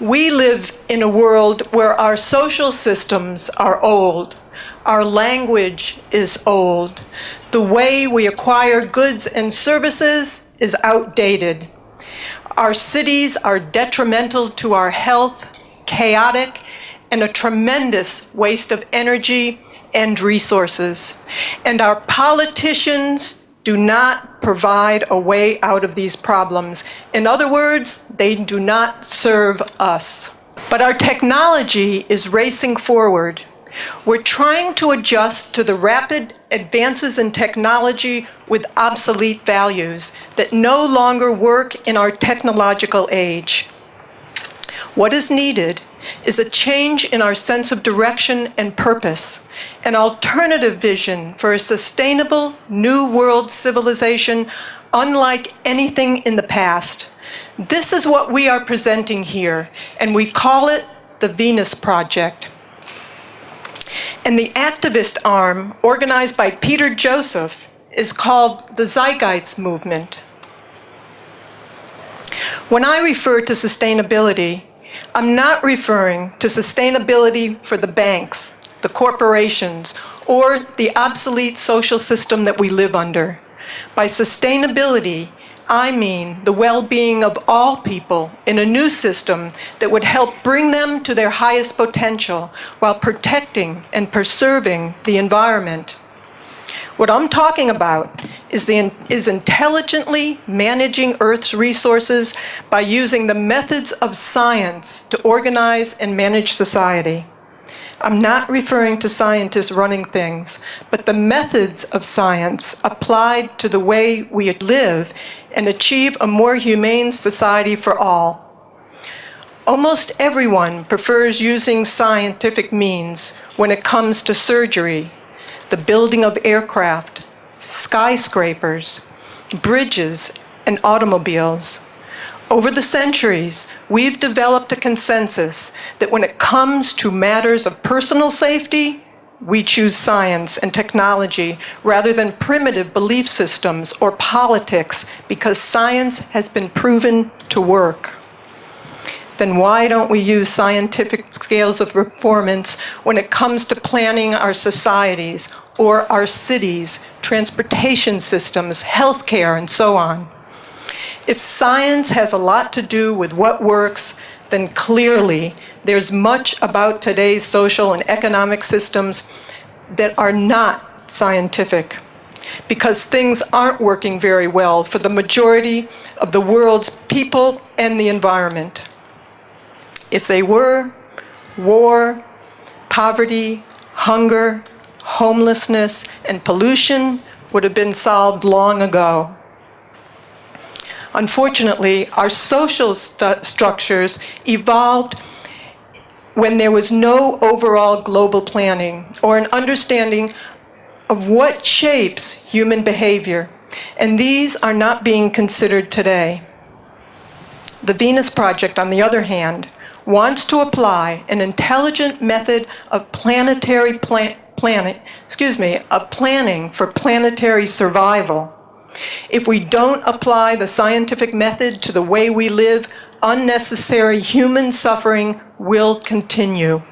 We live in a world where our social systems are old. Our language is old. The way we acquire goods and services is outdated. Our cities are detrimental to our health, chaotic, and a tremendous waste of energy and resources. And our politicians do not provide a way out of these problems. In other words, they do not serve us. But our technology is racing forward. We're trying to adjust to the rapid advances in technology with obsolete values that no longer work in our technological age. What is needed is a change in our sense of direction and purpose, an alternative vision for a sustainable new world civilization unlike anything in the past. This is what we are presenting here, and we call it the Venus Project. And the activist arm, organized by Peter Joseph, is called the Zeitgeist Movement. When I refer to sustainability, I'm not referring to sustainability for the banks, the corporations, or the obsolete social system that we live under. By sustainability, I mean the well-being of all people in a new system that would help bring them to their highest potential while protecting and preserving the environment. What I'm talking about is, the, is intelligently managing Earth's resources by using the methods of science to organize and manage society. I'm not referring to scientists running things, but the methods of science applied to the way we live and achieve a more humane society for all. Almost everyone prefers using scientific means when it comes to surgery, the building of aircraft, skyscrapers, bridges, and automobiles. Over the centuries, we've developed a consensus that when it comes to matters of personal safety, we choose science and technology rather than primitive belief systems or politics because science has been proven to work then why don't we use scientific scales of performance when it comes to planning our societies or our cities, transportation systems, healthcare, and so on? If science has a lot to do with what works, then clearly there's much about today's social and economic systems that are not scientific because things aren't working very well for the majority of the world's people and the environment. If they were, war, poverty, hunger, homelessness, and pollution would have been solved long ago. Unfortunately, our social st structures evolved when there was no overall global planning or an understanding of what shapes human behavior, and these are not being considered today. The Venus Project, on the other hand, wants to apply an intelligent method of planetary plan planet, excuse me, of planning for planetary survival. If we don't apply the scientific method to the way we live, unnecessary human suffering will continue.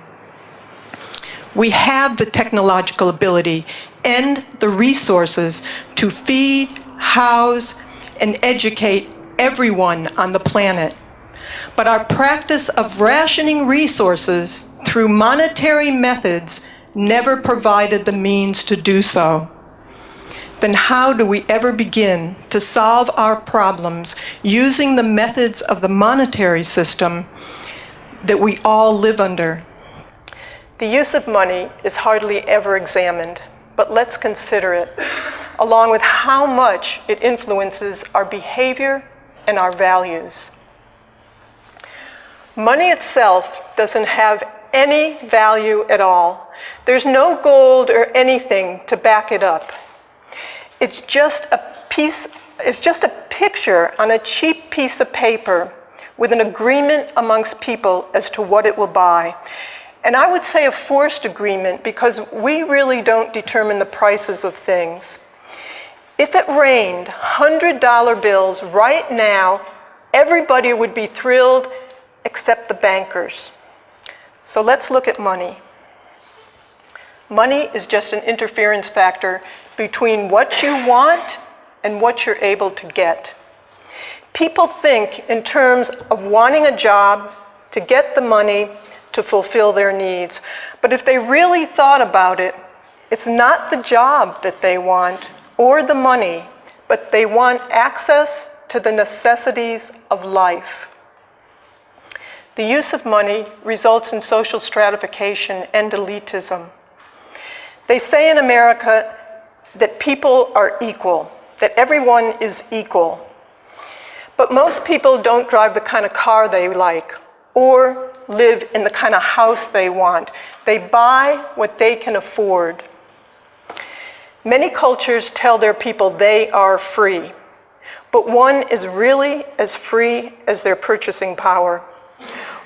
We have the technological ability and the resources to feed, house, and educate everyone on the planet. But our practice of rationing resources through monetary methods never provided the means to do so. Then how do we ever begin to solve our problems using the methods of the monetary system that we all live under? The use of money is hardly ever examined, but let's consider it, along with how much it influences our behavior and our values. Money itself doesn't have any value at all. There's no gold or anything to back it up. It's just a piece, it's just a picture on a cheap piece of paper with an agreement amongst people as to what it will buy. And I would say a forced agreement because we really don't determine the prices of things. If it rained $100 bills right now, everybody would be thrilled except the bankers. So let's look at money. Money is just an interference factor between what you want and what you're able to get. People think in terms of wanting a job, to get the money, to fulfill their needs. But if they really thought about it, it's not the job that they want or the money, but they want access to the necessities of life. The use of money results in social stratification and elitism. They say in America that people are equal, that everyone is equal. But most people don't drive the kind of car they like or live in the kind of house they want. They buy what they can afford. Many cultures tell their people they are free, but one is really as free as their purchasing power.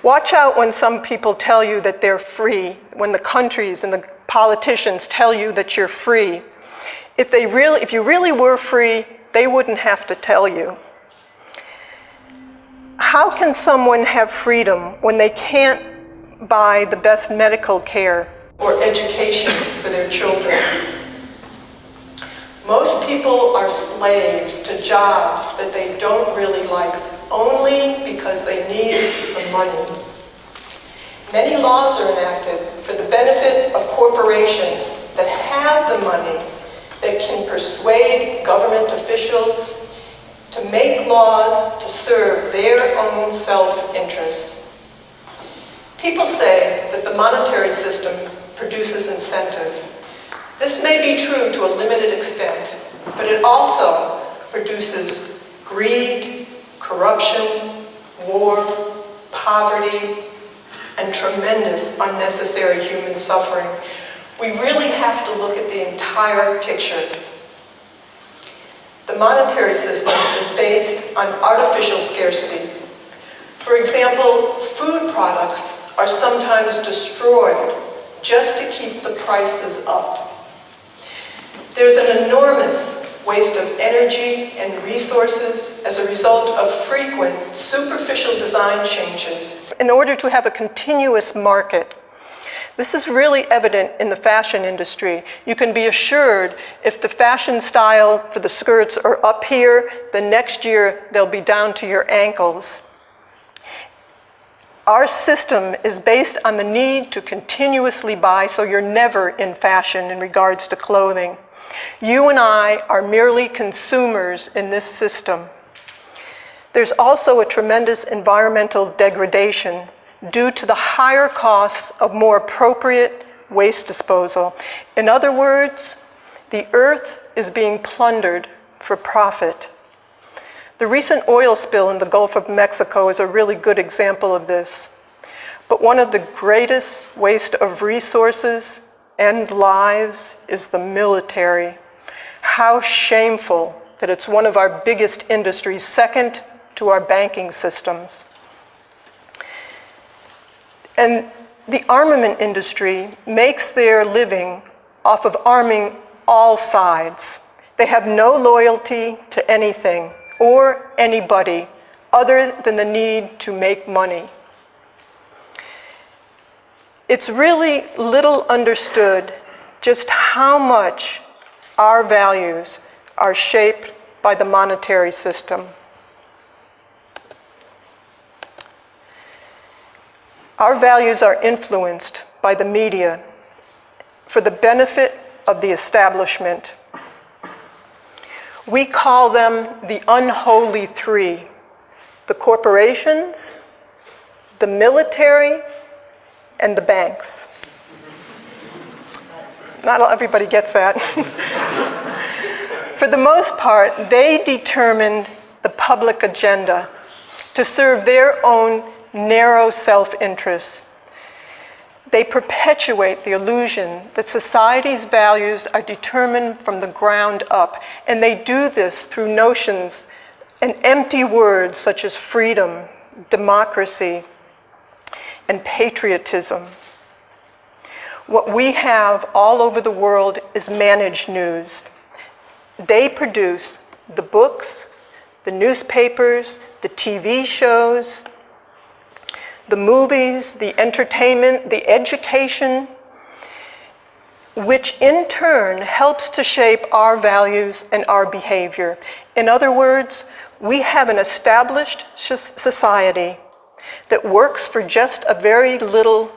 Watch out when some people tell you that they're free, when the countries and the politicians tell you that you're free. If, they really, if you really were free, they wouldn't have to tell you. How can someone have freedom when they can't buy the best medical care or education for their children? Most people are slaves to jobs that they don't really like only because they need the money. Many laws are enacted for the benefit of corporations that have the money that can persuade government officials to make laws to serve their own self-interests. People say that the monetary system produces incentive. This may be true to a limited extent, but it also produces greed, corruption, war, poverty, and tremendous unnecessary human suffering. We really have to look at the entire picture. The monetary system is based on artificial scarcity. For example, food products are sometimes destroyed just to keep the prices up. There's an enormous waste of energy and resources as a result of frequent superficial design changes in order to have a continuous market. This is really evident in the fashion industry. You can be assured if the fashion style for the skirts are up here, the next year they'll be down to your ankles. Our system is based on the need to continuously buy so you're never in fashion in regards to clothing. You and I are merely consumers in this system. There's also a tremendous environmental degradation due to the higher costs of more appropriate waste disposal. In other words, the earth is being plundered for profit. The recent oil spill in the Gulf of Mexico is a really good example of this. But one of the greatest waste of resources and lives is the military. How shameful that it's one of our biggest industries, second to our banking systems. And the armament industry makes their living off of arming all sides. They have no loyalty to anything or anybody other than the need to make money. It's really little understood just how much our values are shaped by the monetary system. Our values are influenced by the media for the benefit of the establishment. We call them the unholy three, the corporations, the military, and the banks. Not everybody gets that. For the most part, they determined the public agenda to serve their own narrow self-interests. They perpetuate the illusion that society's values are determined from the ground up, and they do this through notions and empty words such as freedom, democracy, and patriotism. What we have all over the world is managed news. They produce the books, the newspapers, the TV shows, the movies, the entertainment, the education, which in turn helps to shape our values and our behavior. In other words, we have an established society that works for just a very little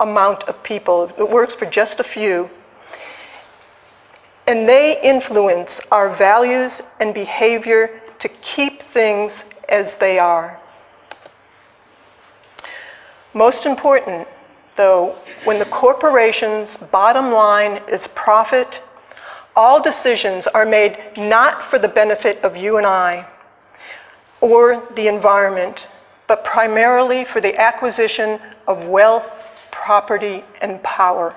amount of people. It works for just a few. And they influence our values and behavior to keep things as they are. Most important, though, when the corporation's bottom line is profit, all decisions are made not for the benefit of you and I or the environment, but primarily for the acquisition of wealth, property, and power.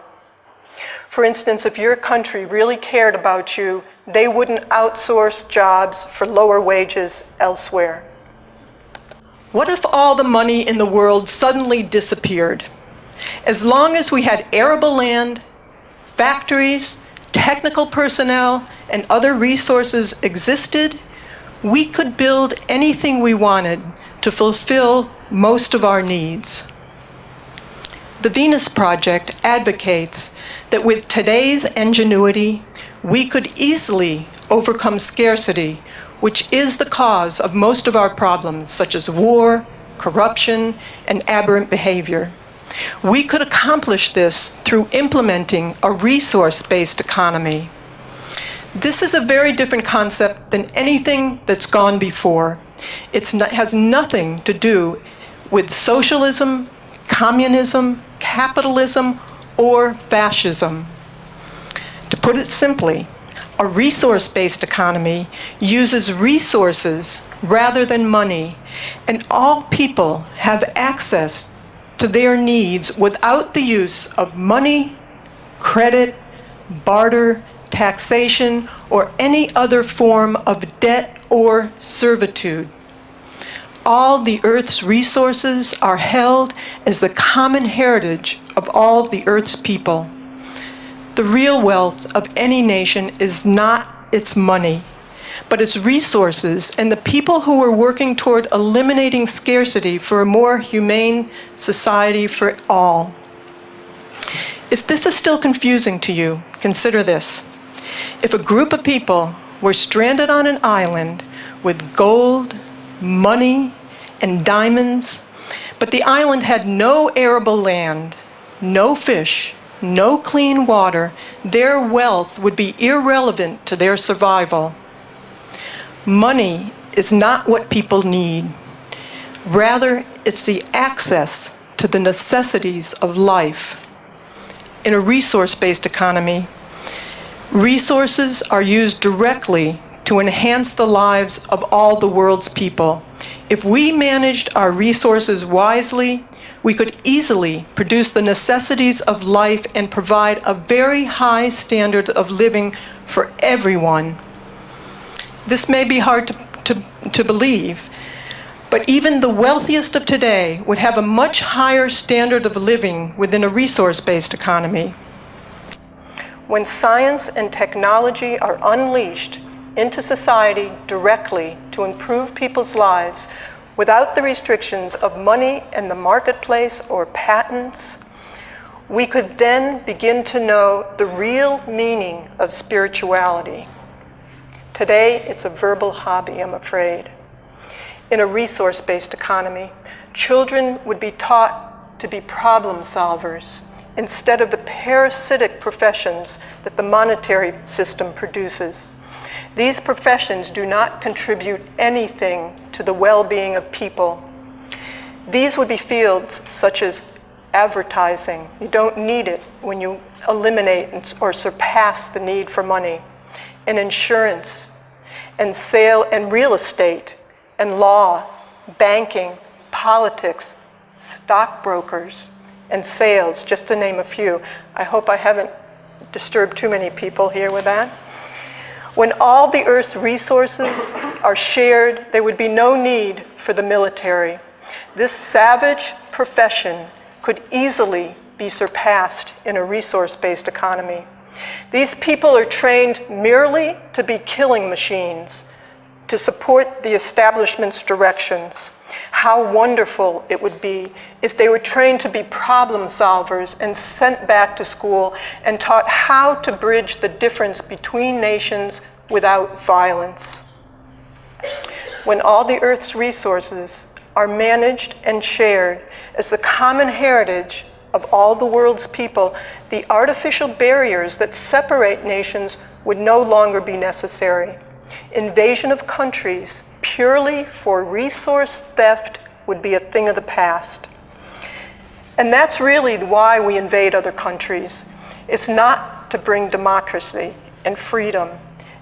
For instance, if your country really cared about you, they wouldn't outsource jobs for lower wages elsewhere. What if all the money in the world suddenly disappeared? As long as we had arable land, factories, technical personnel, and other resources existed, we could build anything we wanted to fulfill most of our needs. The Venus Project advocates that with today's ingenuity, we could easily overcome scarcity, which is the cause of most of our problems, such as war, corruption, and aberrant behavior. We could accomplish this through implementing a resource-based economy. This is a very different concept than anything that's gone before. It has nothing to do with socialism, communism, capitalism, or fascism. To put it simply, a resource-based economy uses resources rather than money, and all people have access to their needs without the use of money, credit, barter, taxation, or any other form of debt or servitude all the Earth's resources are held as the common heritage of all the Earth's people. The real wealth of any nation is not its money, but its resources and the people who are working toward eliminating scarcity for a more humane society for all. If this is still confusing to you, consider this. If a group of people were stranded on an island with gold, money, and diamonds, but the island had no arable land, no fish, no clean water, their wealth would be irrelevant to their survival. Money is not what people need. Rather, it's the access to the necessities of life. In a resource-based economy, resources are used directly to enhance the lives of all the world's people. If we managed our resources wisely, we could easily produce the necessities of life and provide a very high standard of living for everyone. This may be hard to, to, to believe, but even the wealthiest of today would have a much higher standard of living within a resource-based economy. When science and technology are unleashed into society directly to improve people's lives without the restrictions of money and the marketplace or patents, we could then begin to know the real meaning of spirituality. Today, it's a verbal hobby, I'm afraid. In a resource-based economy, children would be taught to be problem solvers instead of the parasitic professions that the monetary system produces. These professions do not contribute anything to the well-being of people. These would be fields such as advertising. You don't need it when you eliminate or surpass the need for money. And insurance, and sale and real estate, and law, banking, politics, stockbrokers, and sales, just to name a few. I hope I haven't disturbed too many people here with that. When all the Earth's resources are shared, there would be no need for the military. This savage profession could easily be surpassed in a resource-based economy. These people are trained merely to be killing machines, to support the establishment's directions. How wonderful it would be if they were trained to be problem solvers and sent back to school and taught how to bridge the difference between nations without violence. When all the Earth's resources are managed and shared as the common heritage of all the world's people, the artificial barriers that separate nations would no longer be necessary. Invasion of countries purely for resource theft would be a thing of the past. And that's really why we invade other countries. It's not to bring democracy and freedom,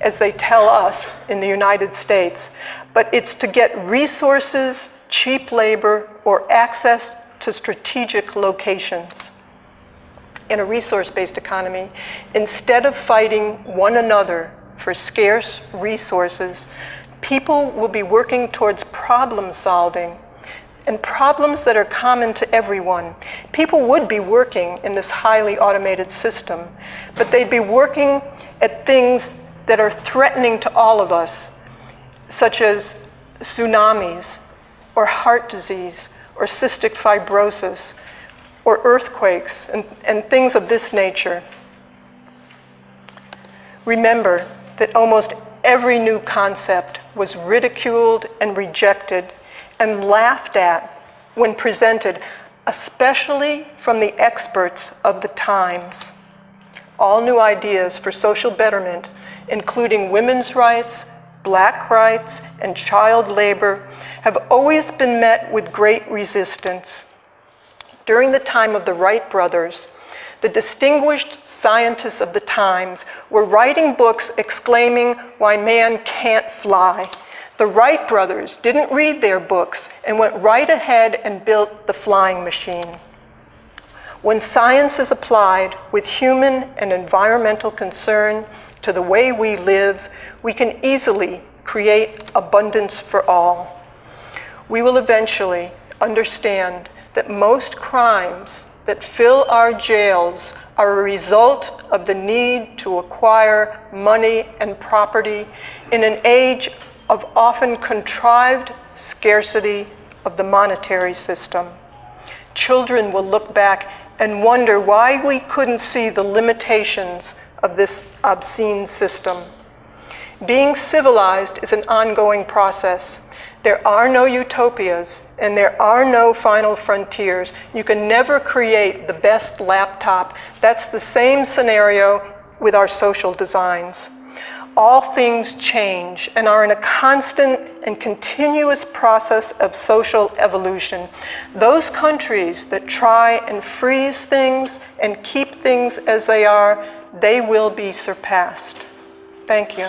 as they tell us in the United States, but it's to get resources, cheap labor, or access to strategic locations. In a resource-based economy, instead of fighting one another for scarce resources, people will be working towards problem solving and problems that are common to everyone. People would be working in this highly automated system, but they'd be working at things that are threatening to all of us, such as tsunamis, or heart disease, or cystic fibrosis, or earthquakes, and, and things of this nature. Remember that almost every new concept was ridiculed and rejected and laughed at when presented, especially from the experts of the times. All new ideas for social betterment, including women's rights, black rights, and child labor, have always been met with great resistance. During the time of the Wright brothers, the distinguished scientists of the times were writing books exclaiming why man can't fly. The Wright brothers didn't read their books and went right ahead and built the flying machine. When science is applied with human and environmental concern to the way we live, we can easily create abundance for all. We will eventually understand that most crimes that fill our jails are a result of the need to acquire money and property in an age of often contrived scarcity of the monetary system. Children will look back and wonder why we couldn't see the limitations of this obscene system. Being civilized is an ongoing process. There are no utopias and there are no final frontiers. You can never create the best laptop. That's the same scenario with our social designs. All things change and are in a constant and continuous process of social evolution. Those countries that try and freeze things and keep things as they are, they will be surpassed. Thank you.